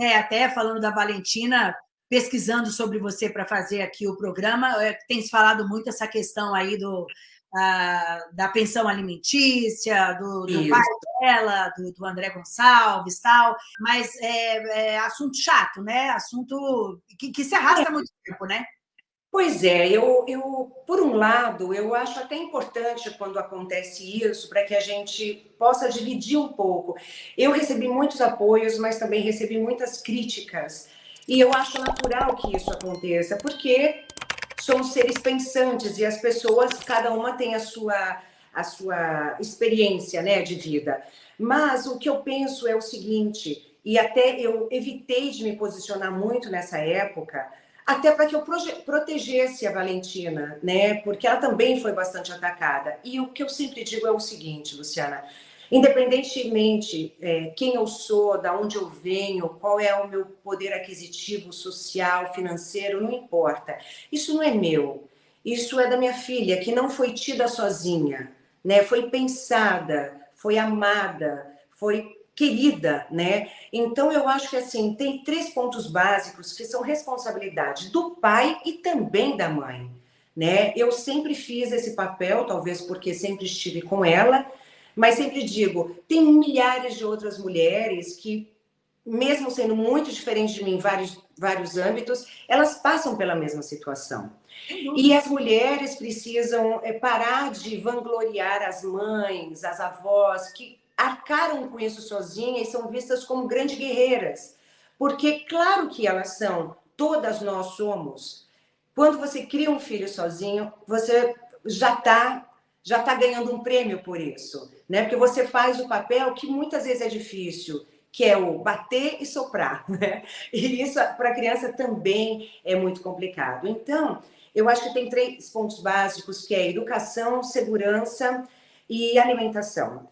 É, até falando da Valentina, pesquisando sobre você para fazer aqui o programa, é, tem se falado muito essa questão aí do, a, da pensão alimentícia, do, do pai dela, do, do, André Gonçalves tal, mas é, é, assunto chato, né? Assunto que, que se arrasta há muito tempo, né? Pois é, eu, eu, por um lado, eu acho até importante quando acontece isso, para que a gente possa dividir um pouco. Eu recebi muitos apoios, mas também recebi muitas críticas. E eu acho natural que isso aconteça, porque somos seres pensantes e as pessoas, cada uma tem a sua, a sua experiência né, de vida. Mas o que eu penso é o seguinte, e até eu evitei de me posicionar muito nessa época, até para que eu protegesse a Valentina, né? Porque ela também foi bastante atacada. E o que eu sempre digo é o seguinte, Luciana, independentemente é, quem eu sou, da onde eu venho, qual é o meu poder aquisitivo, social, financeiro, não importa. Isso não é meu. Isso é da minha filha, que não foi tida sozinha, né? Foi pensada, foi amada, foi querida, né? Então eu acho que assim, tem três pontos básicos que são responsabilidade do pai e também da mãe, né? Eu sempre fiz esse papel, talvez porque sempre estive com ela, mas sempre digo, tem milhares de outras mulheres que, mesmo sendo muito diferentes de mim em vários, vários âmbitos, elas passam pela mesma situação. E as mulheres precisam é, parar de vangloriar as mães, as avós, que arcaram com isso sozinhas e são vistas como grandes guerreiras. Porque, claro que elas são, todas nós somos. Quando você cria um filho sozinho, você já está já tá ganhando um prêmio por isso né? Porque você faz o papel que muitas vezes é difícil, que é o bater e soprar, né? E isso para a criança também é muito complicado. Então, eu acho que tem três pontos básicos, que é educação, segurança e alimentação.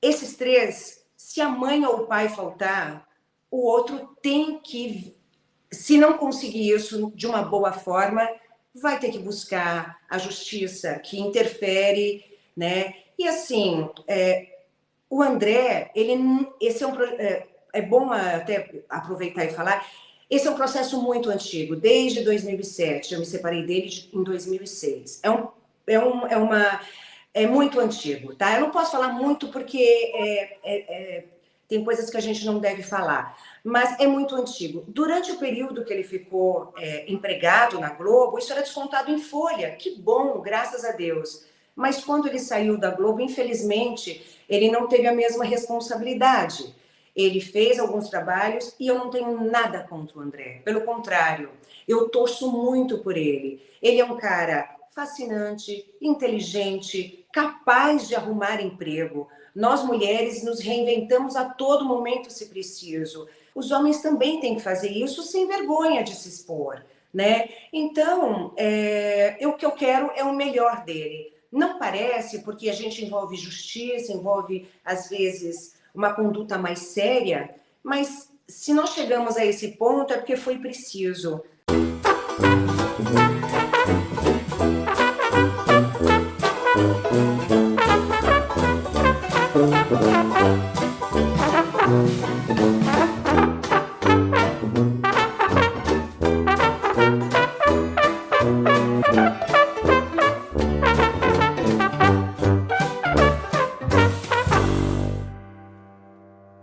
Esses três, se a mãe ou o pai faltar, o outro tem que, se não conseguir isso de uma boa forma, vai ter que buscar a justiça que interfere, né? E assim, é, o André, ele, esse é um é, é bom até aproveitar e falar. Esse é um processo muito antigo, desde 2007. Eu me separei dele em 2006. É um, é um, é uma, é muito antigo, tá? Eu não posso falar muito porque é, é, é, tem coisas que a gente não deve falar, mas é muito antigo. Durante o período que ele ficou é, empregado na Globo, isso era descontado em folha. Que bom, graças a Deus. Mas quando ele saiu da Globo, infelizmente, ele não teve a mesma responsabilidade. Ele fez alguns trabalhos e eu não tenho nada contra o André. Pelo contrário, eu torço muito por ele. Ele é um cara fascinante, inteligente, capaz de arrumar emprego. Nós mulheres nos reinventamos a todo momento se preciso. Os homens também têm que fazer isso sem vergonha de se expor, né? Então, é, eu, o que eu quero é o melhor dele. Não parece, porque a gente envolve justiça, envolve, às vezes, uma conduta mais séria, mas se nós chegamos a esse ponto é porque foi preciso. Thank